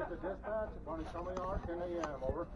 at the dispatch? Tell me 10 a.m. Over.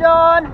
John.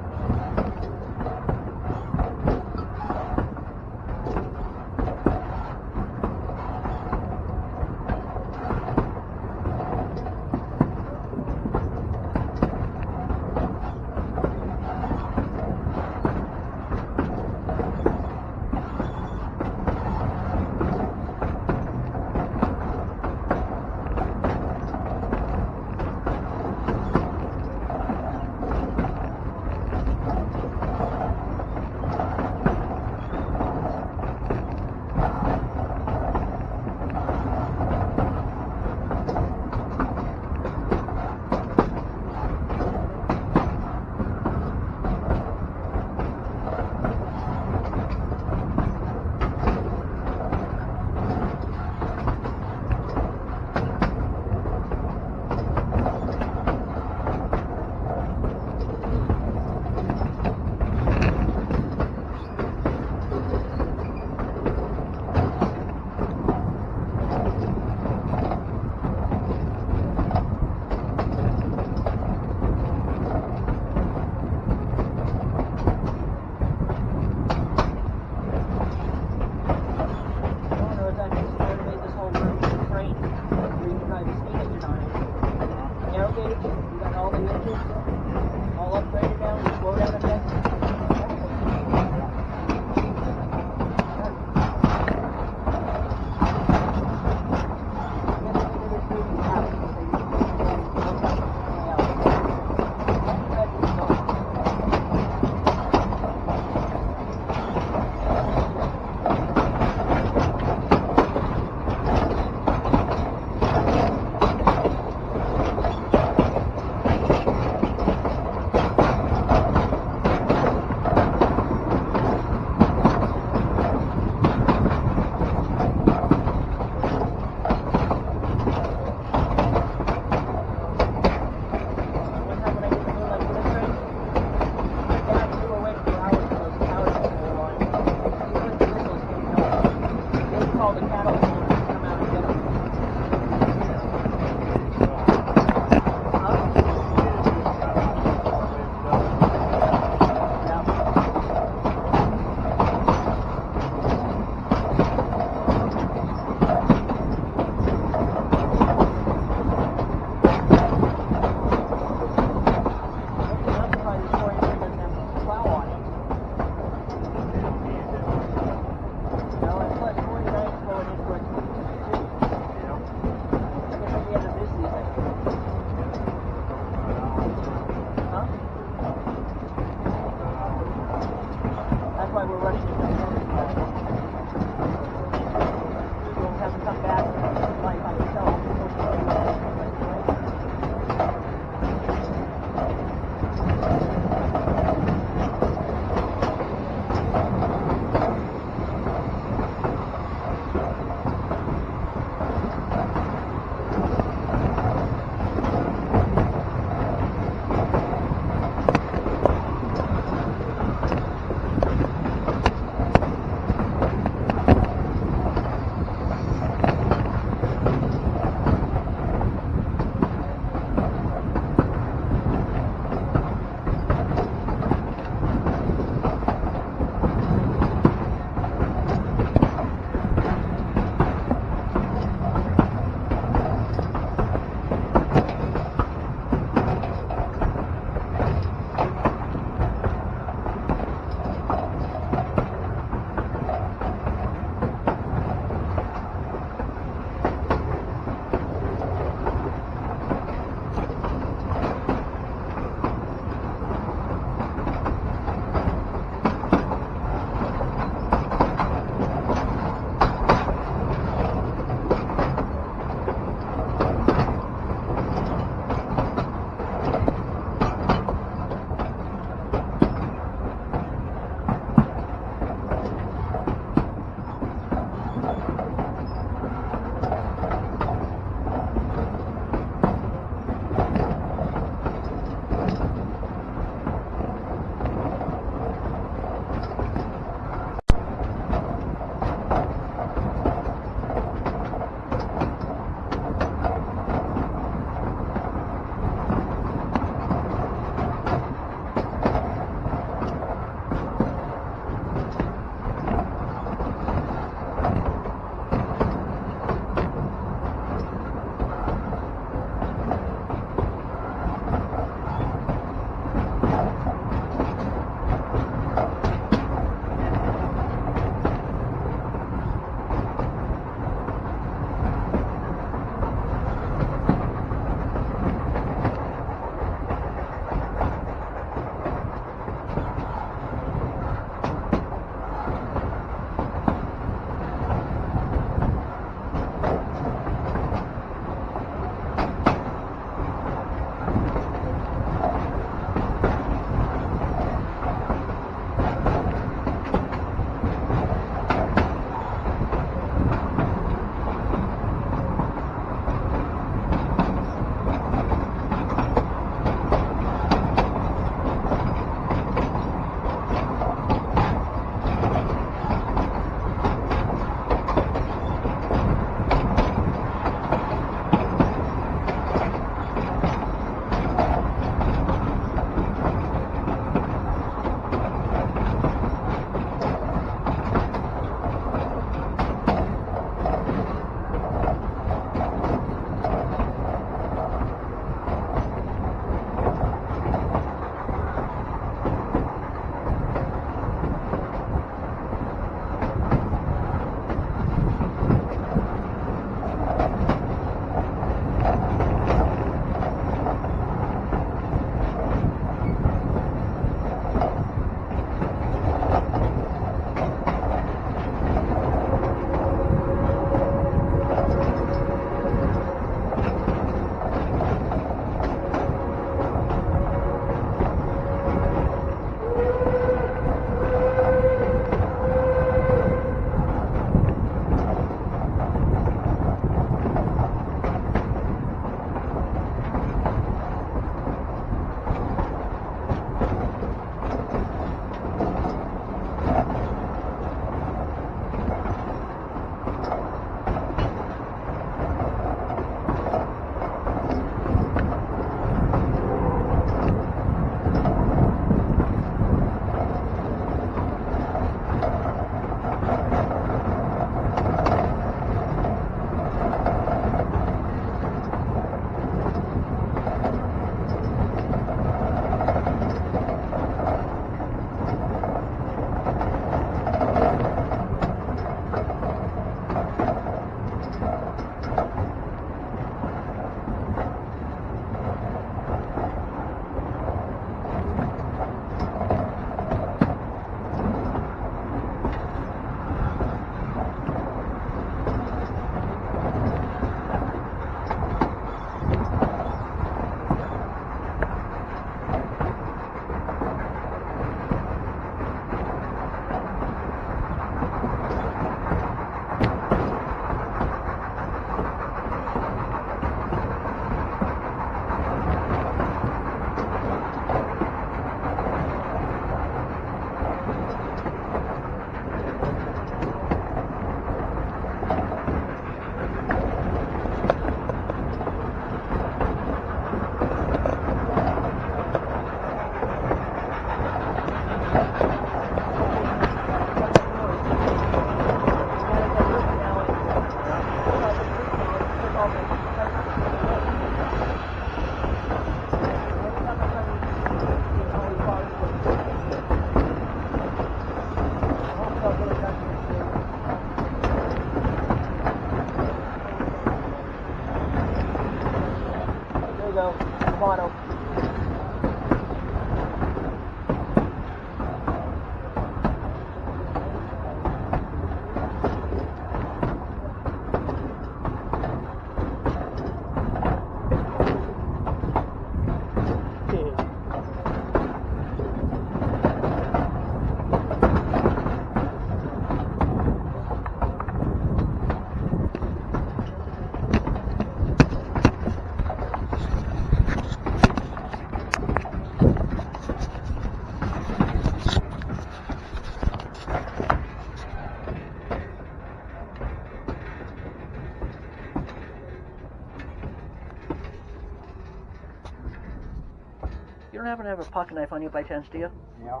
Have a pocket knife on you by chance, do you? Yeah.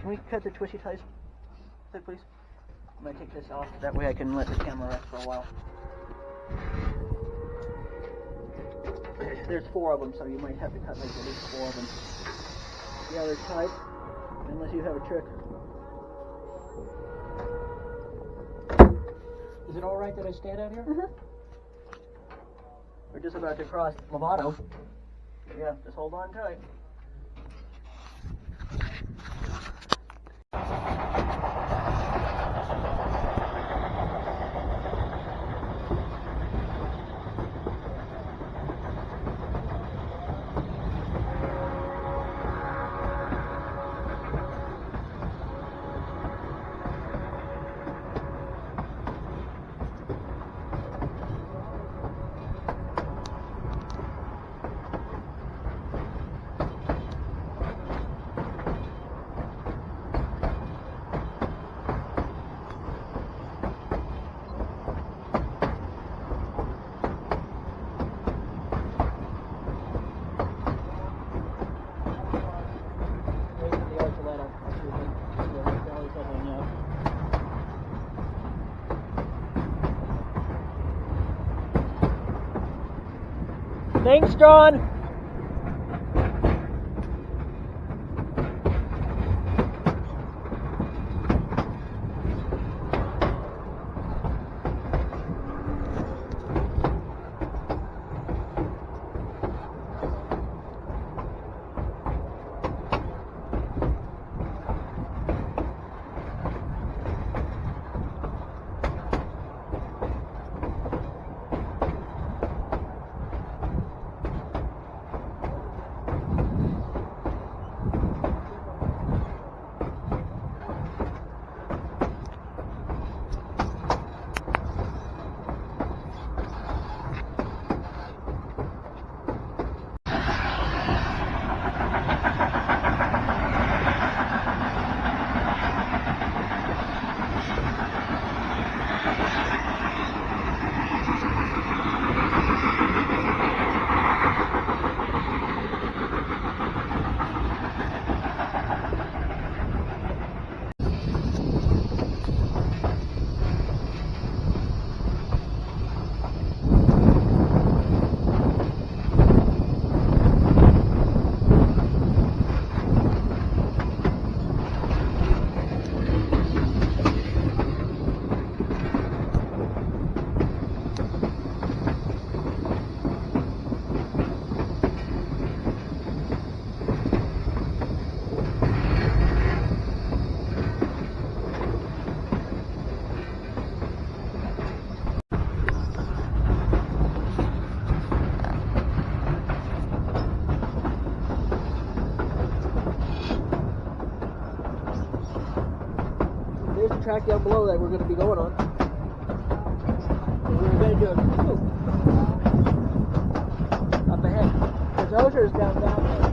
Can we cut the twisty ties, Sid, please? I'm gonna take this off. That way I can let the camera rest for a while. There's four of them, so you might have to cut like at least four of them. The other tight, unless you have a trick. Is it all right that I stand out here? Mm-hmm. We're just about to cross Lobato. Yeah, just hold on tight. Wait for the Archuleta. Excuse me. Yeah, right there, always have one, yeah. Thanks, John. There's the track down below that we're going to be going on. We're going to do a up ahead. Because Ozer's down down there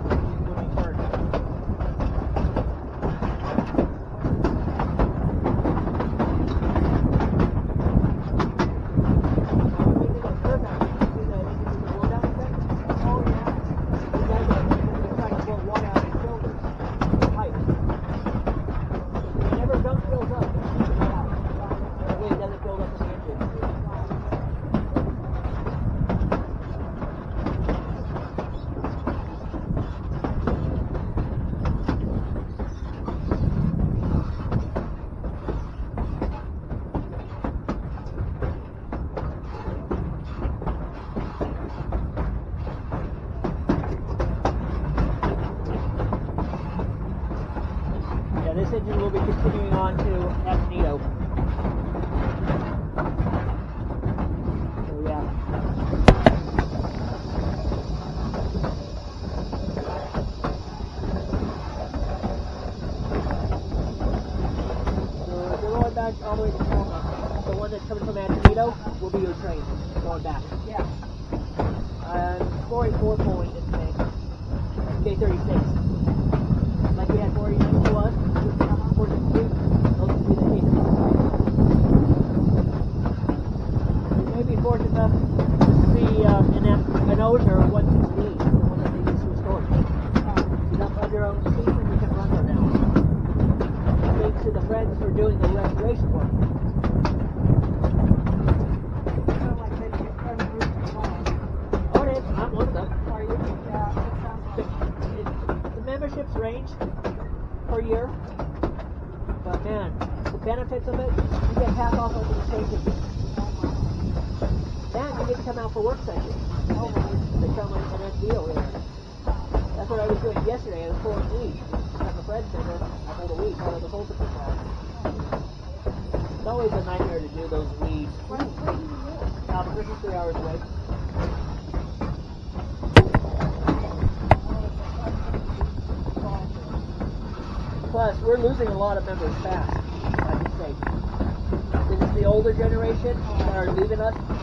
are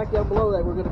Track down below that we're going to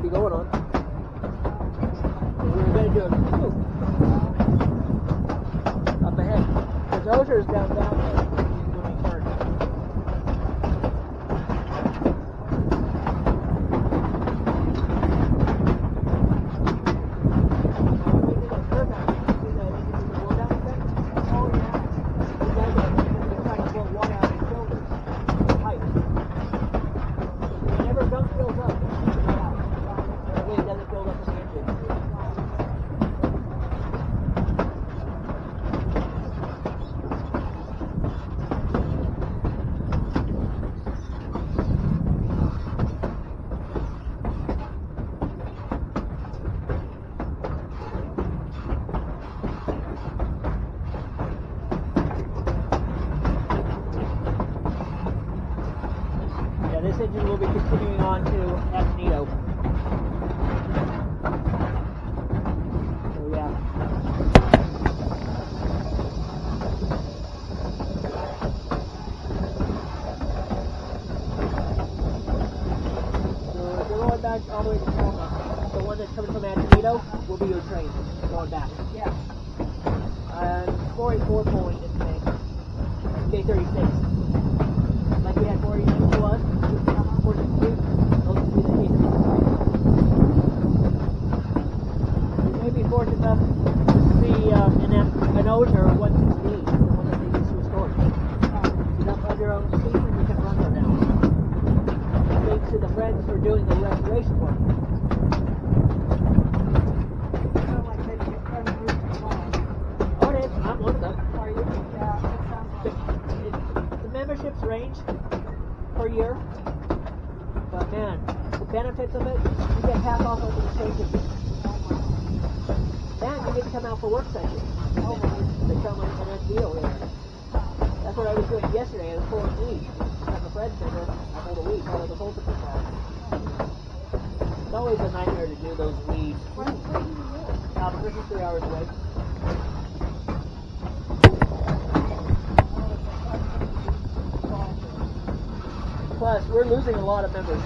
lot of.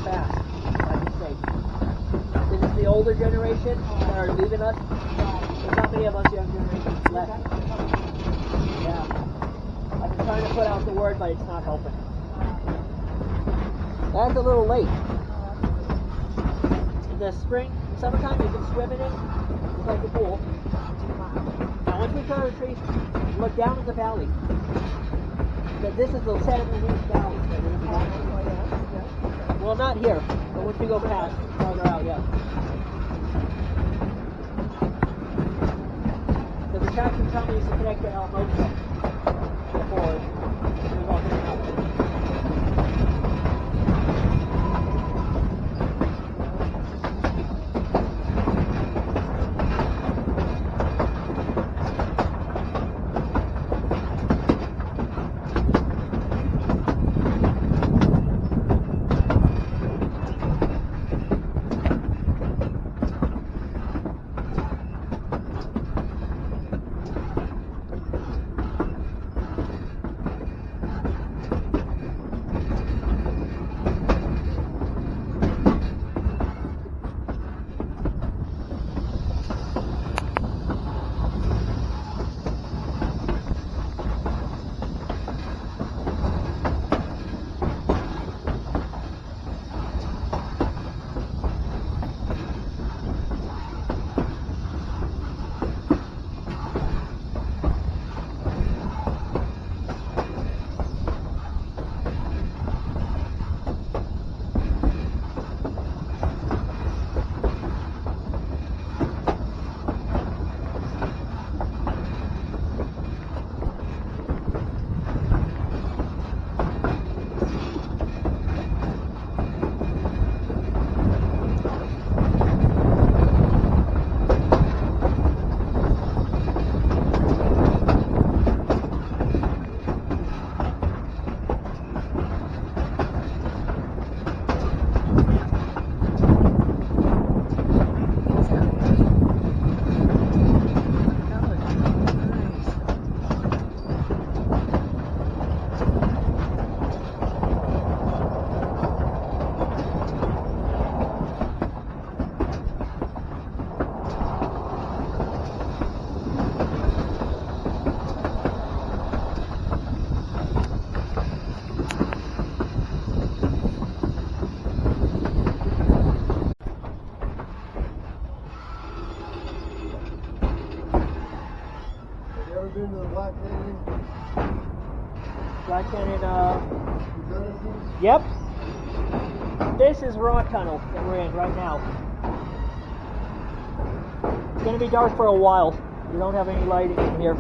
dark for a while. We don't have any lighting in here.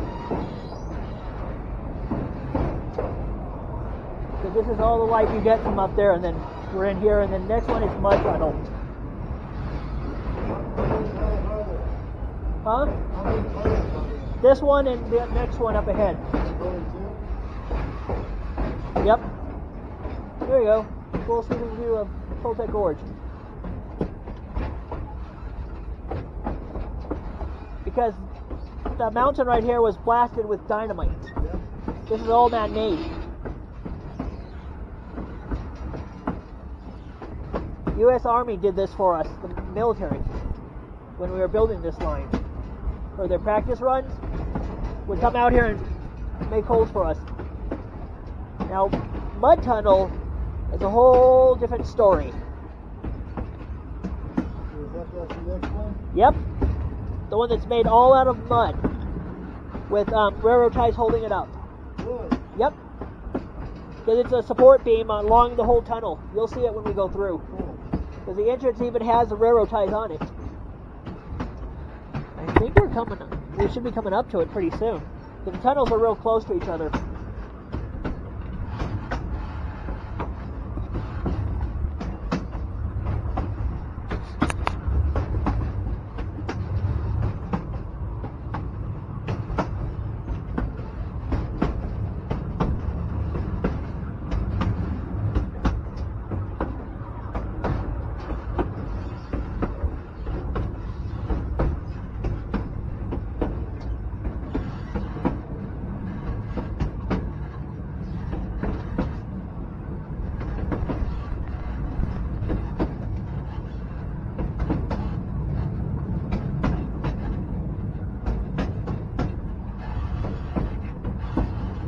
So this is all the light you get from up there, and then we're in here, and then next one is mud tunnel. Huh? This one and the next one up ahead. Yep. There you go. Full season view of Toltec Gorge. The mountain right here was blasted with dynamite. This is all man-made. U.S. Army did this for us, the military, when we were building this line. For their practice runs, would come out here and make holes for us. Now, mud tunnel is a whole different story. Is that the next one? Yep, the one that's made all out of mud, with um, railroad ties holding it up. Yep, because it's a support beam along the whole tunnel. You'll see it when we go through. Cool. Because the entrance even has the railroad ties on it. I think we're coming. Up, We should be coming up to it pretty soon. The tunnels are real close to each other.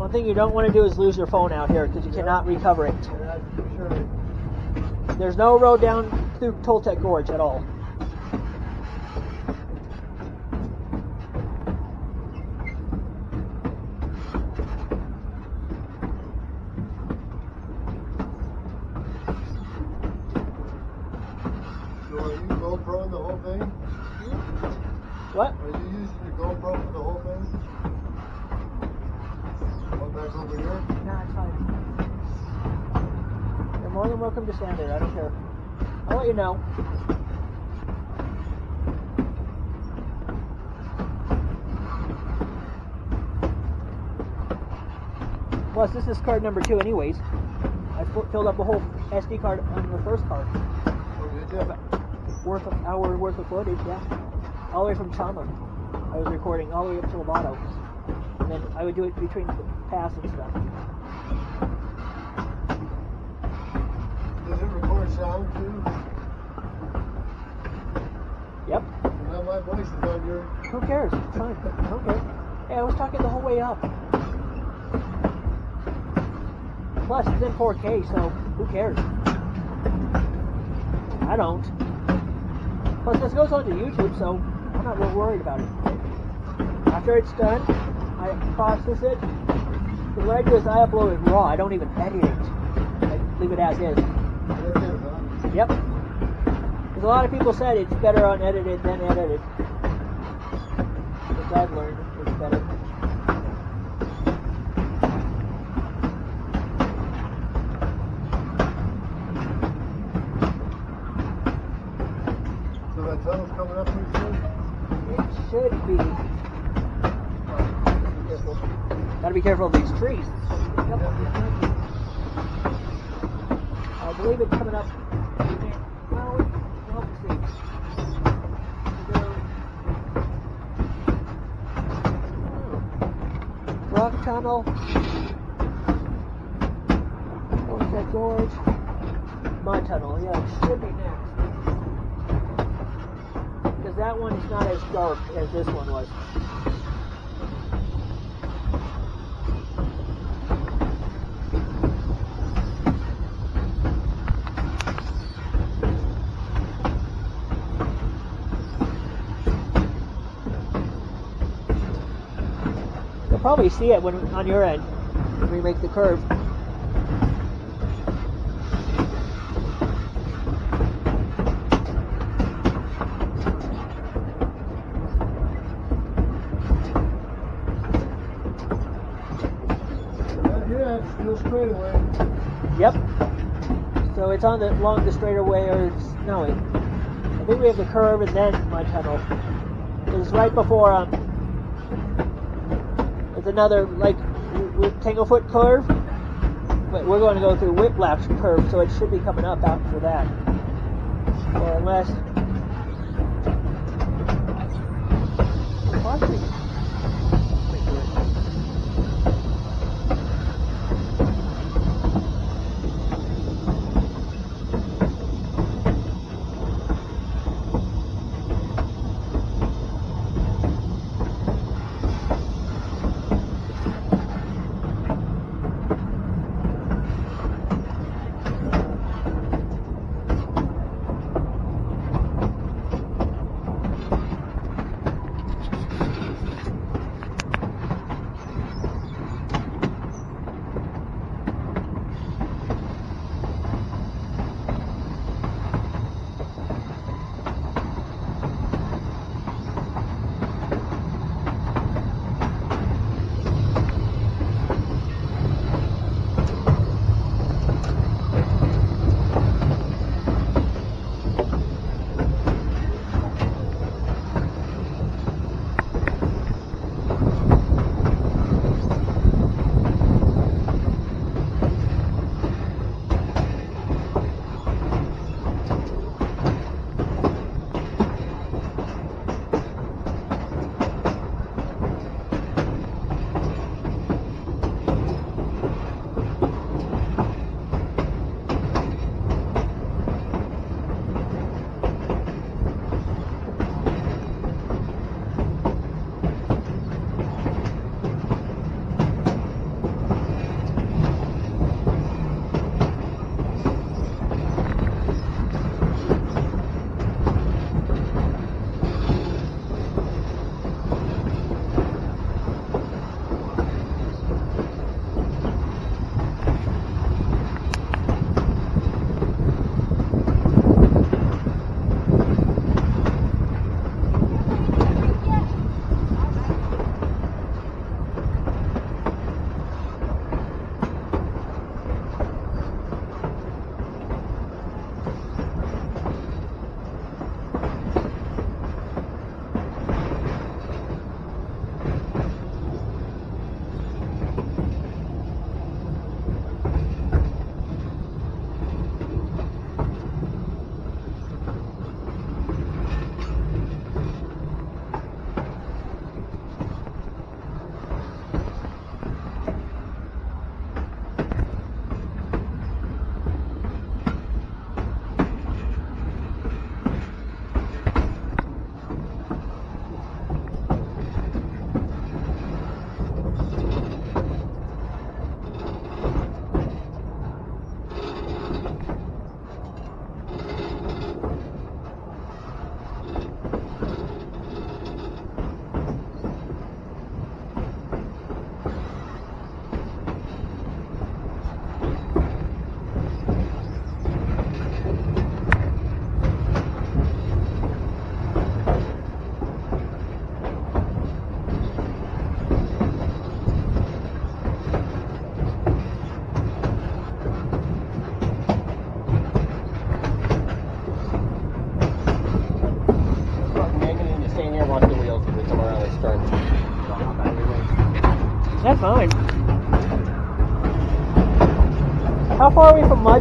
One thing you don't want to do is lose your phone out here because you cannot recover it. There's no road down through Toltec Gorge at all. So are you GoPro the whole thing? What? Are you using your GoPro for the whole thing? One back over here? Nah, it's fine. You're more than welcome to stand there. I don't care. I'll let you know. Plus, this is card number two, anyways. I filled up a whole SD card on the first card. Oh. Worth of hour worth of footage, yeah. All the way from Chama. I was recording all the way up to Lobato. And then I would do it between the pass and stuff. Does it record sound too? Yep. Now my voice is on your. Who cares? It's fine. I don't care. Hey, I was talking the whole way up. Plus, it's in 4K, so who cares? I don't. Plus, this goes onto YouTube, so I'm not real worried about it. After it's done, I process it. What I do is I upload it raw. I don't even edit it. I leave it as is. Yep. Because a lot of people said it's better unedited than edited. Which I've learned is better. So that tunnel's coming up pretty soon? It should be. Gotta be careful of these trees. Yep. I believe it's coming up. Well, we'll see. Rock tunnel. Sunset Gorge. Mud tunnel. Yeah, it should be next. Because that one is not as dark as this one was. You'll probably see it when on your end when we make the curve. Yep. So it's on the along the straightaway or it's no. I think we have the curve and then my tunnel. It's right before um another like Tanglefoot curve but we're going to go through Whiplash curve, so it should be coming up after that. Or unless.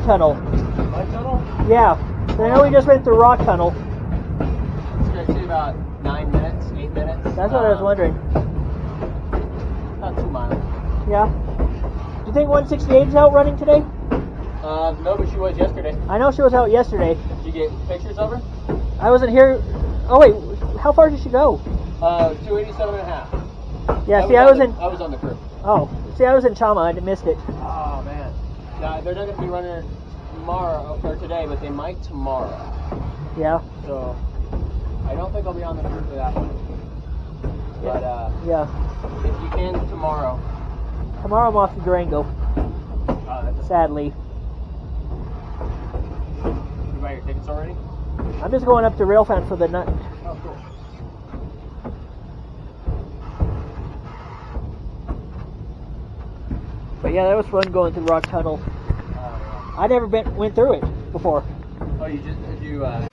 Tunnel? My tunnel? Yeah. I know we just went through Rock Tunnel. It's gonna take about nine minutes, eight minutes. That's what I was Um, wondering. About two miles. Yeah. Do you think 168 is out running today? Uh, no, but she was yesterday. I know she was out yesterday. Did you get pictures of her? I wasn't here. Oh wait, how far did she go? Uh, 287 and a half. Yeah, see, I on was the- in. I was on the crew. Oh, see, I was in Chama. I missed it. Nah, they're not gonna be running tomorrow or today, but they might tomorrow. Yeah, So I don't think I'll be on the crew for that one. But uh, yeah. if you can tomorrow, Tomorrow I'm off to Durango. uh, that's Sadly, you buy your tickets already? I'm just going up to Railfan for the night. Oh, cool. But yeah, that was fun going through Rock Tunnel. Uh, I never been went through it before. oh, you just you? Uh,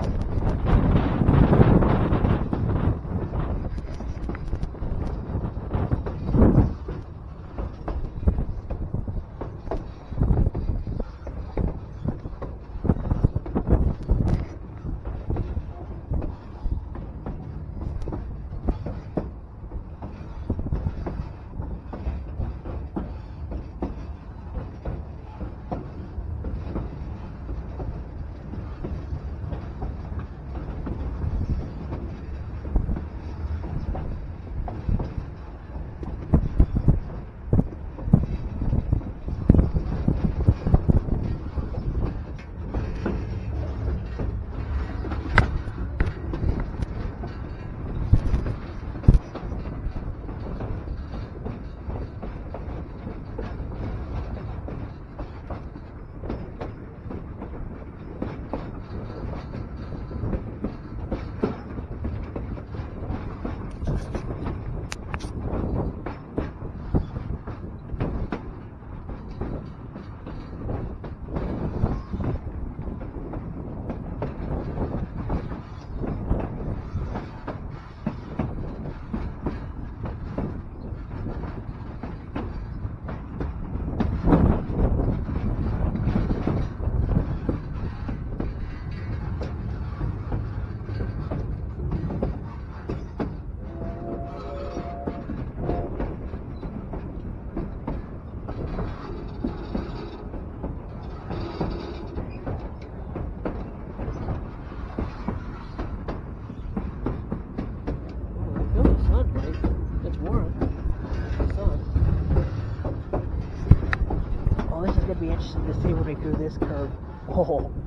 Oh,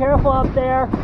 careful up there.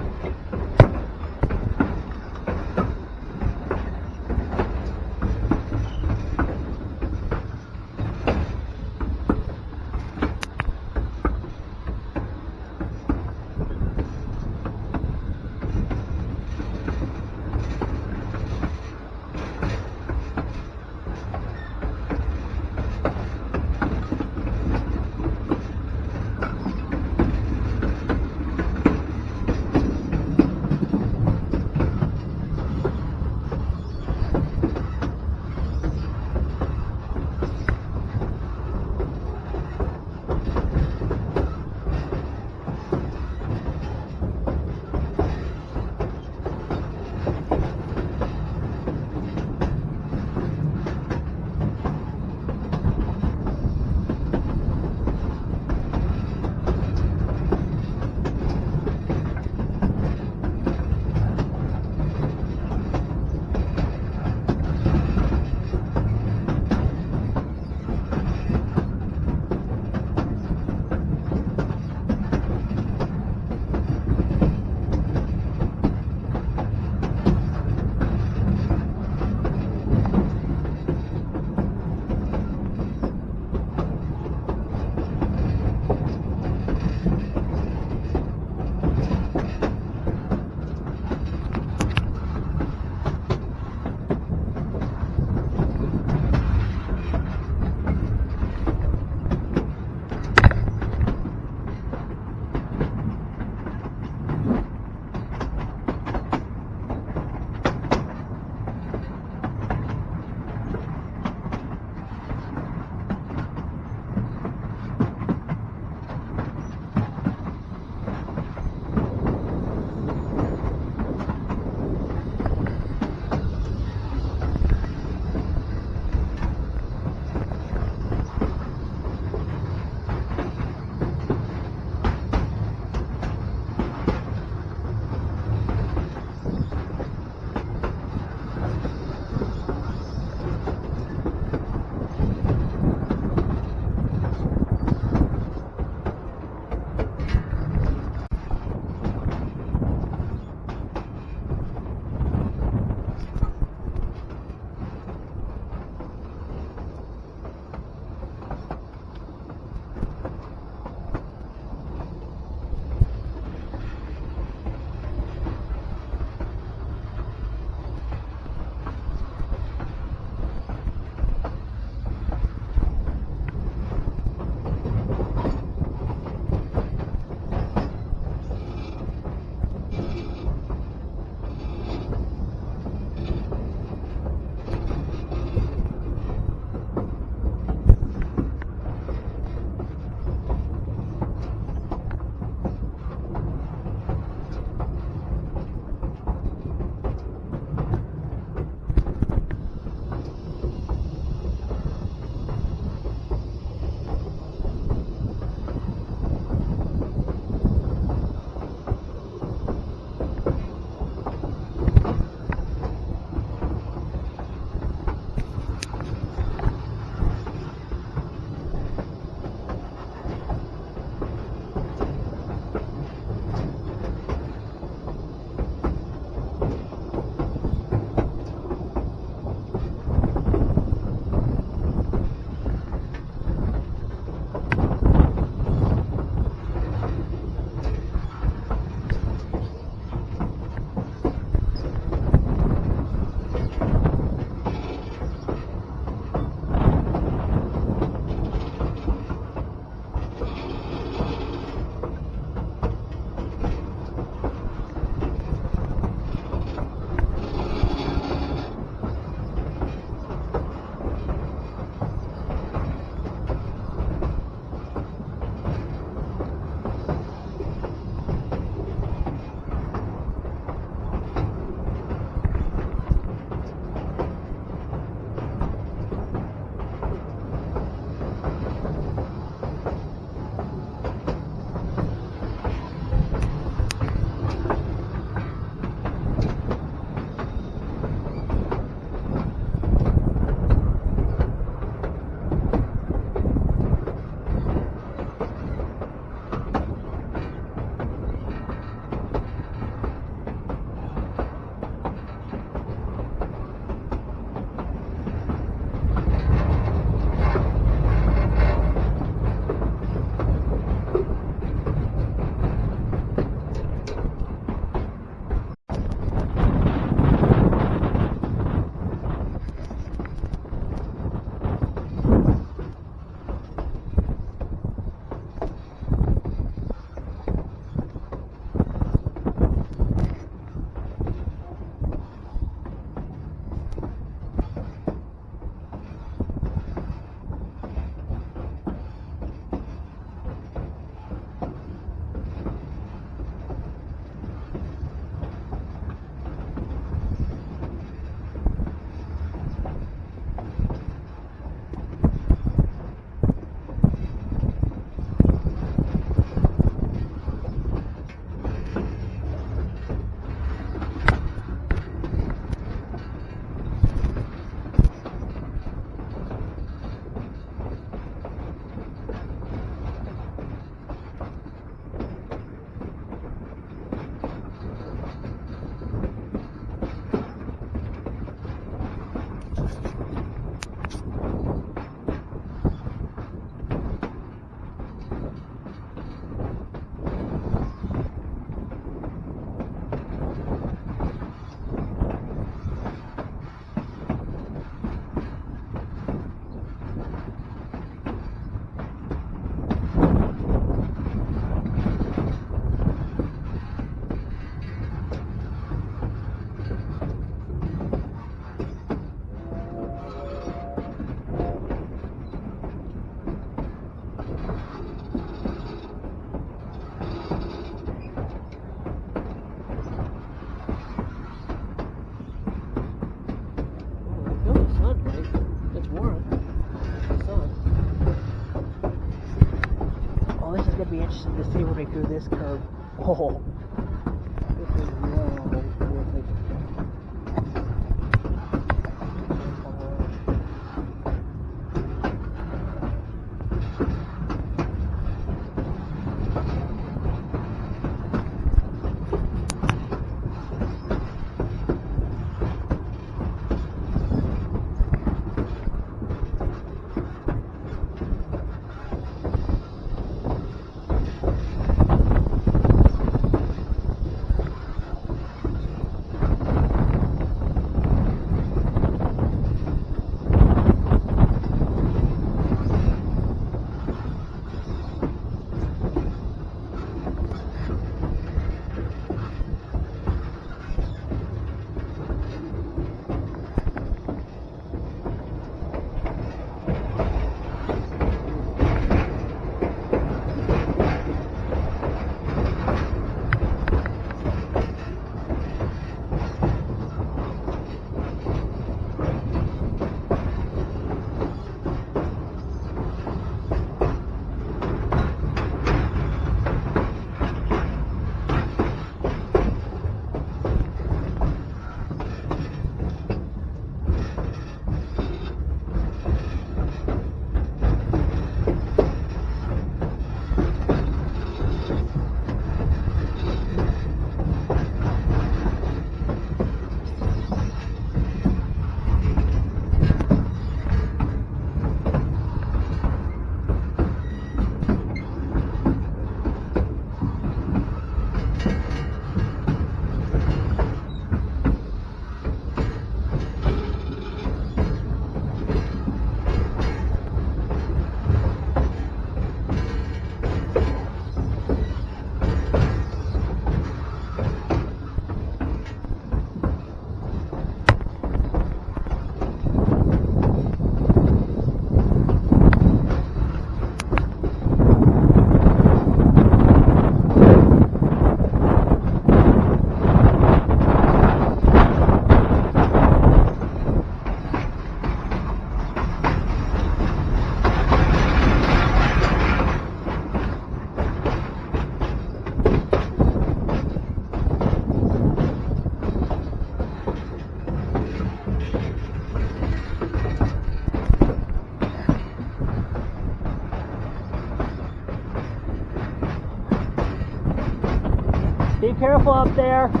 Careful up there.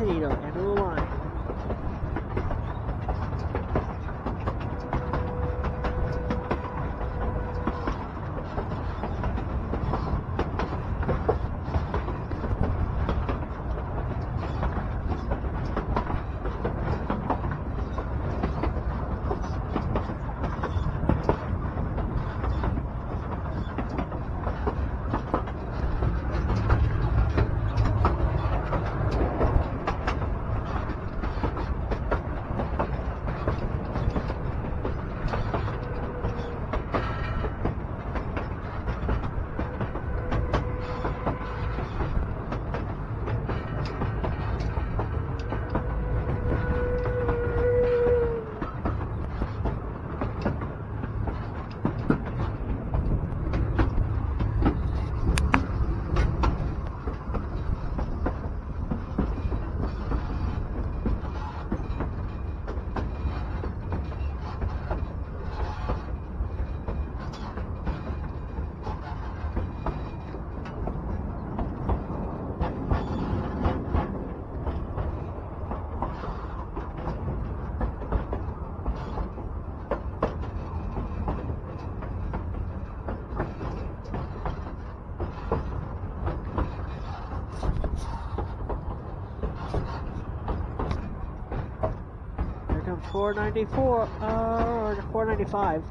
To Antonito, end of the line. Here comes 494, uh, or 495.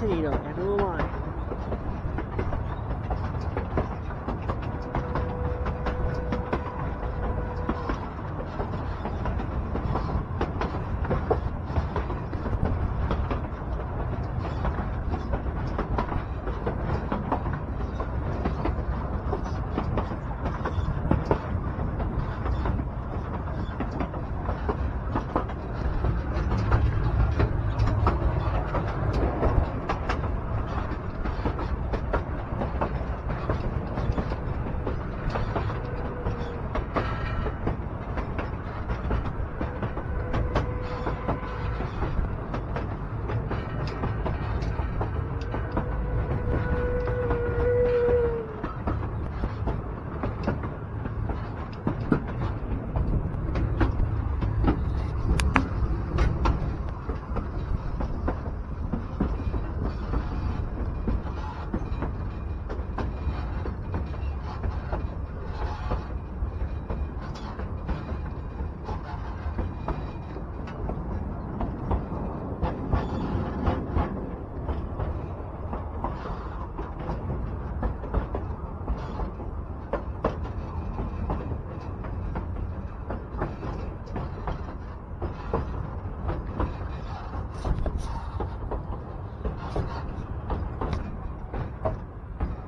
Antonito, end of the line.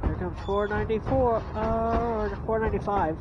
Here comes 494, uh, or 495.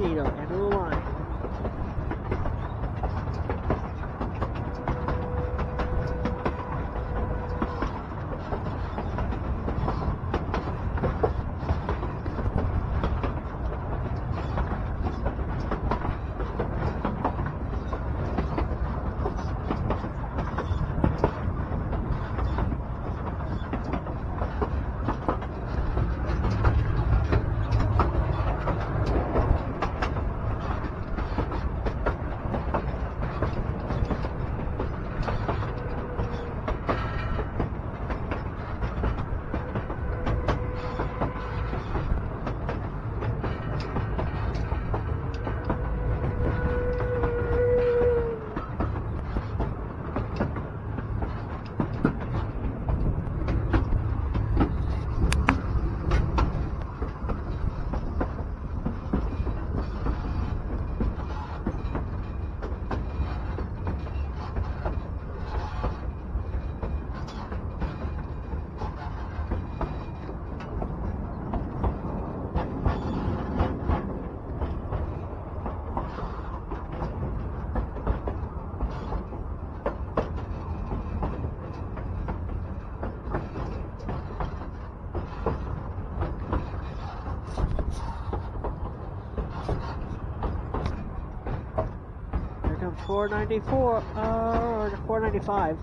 Antonito, end of the line. Here comes 494, uh, 495.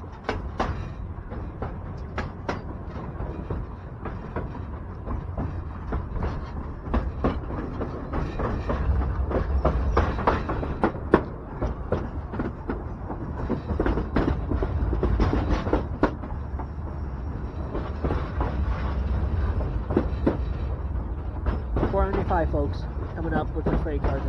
Four ninety five folks coming up with the freight cars